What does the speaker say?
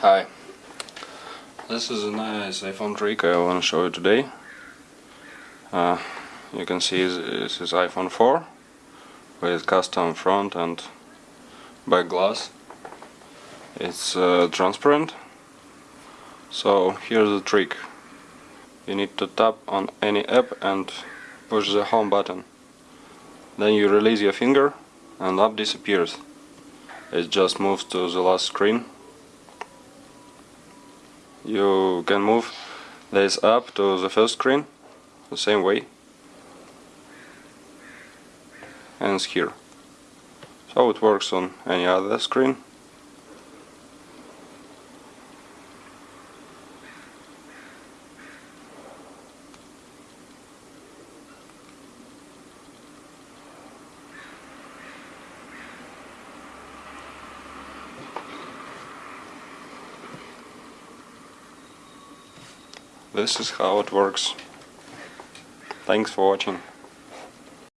Hi. This is a nice iPhone trick I want to show you today. Uh, you can see this is iPhone 4 with custom front and back glass. It's uh, transparent. So here's the trick. You need to tap on any app and push the home button. Then you release your finger and app disappears. It just moves to the last screen you can move this up to the first screen the same way and here. So it works on any other screen This is how it works. Thanks for watching.